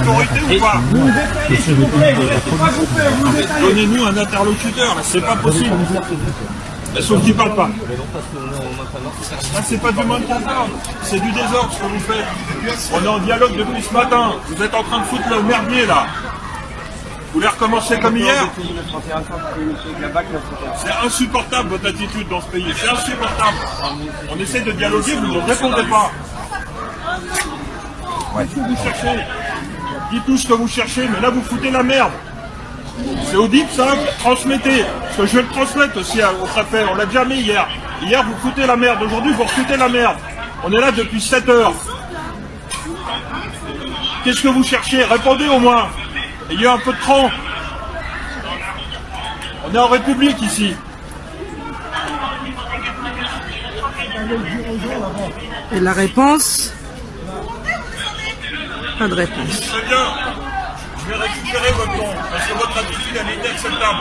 autorité ou pas Donnez-nous un interlocuteur, là, c'est pas possible. Sauf qu'il parle pas. Là, c'est pas du maintien c'est du désordre ce que vous faites. On est en dialogue depuis ce matin. Vous êtes en train de foutre le merdier là. Vous voulez recommencer comme hier C'est insupportable votre attitude dans ce pays. C'est insupportable. On essaie de dialoguer, vous ne répondez pas. Qu'est-ce que vous cherchez? Dites tout ce que vous cherchez, mais là vous foutez la merde. C'est audible ça Transmettez. Parce que je vais le transmettre aussi au préfet. On l'a déjà mis hier. Hier vous foutez la merde. Aujourd'hui vous refoutez la merde. On est là depuis 7 heures. Qu'est-ce que vous cherchez? Répondez au moins. Ayez un peu de cran. On est en République ici. Et la réponse? Pas de réponse. Très bien. Je vais récupérer votre nom, parce que votre attitude, elle est inacceptable.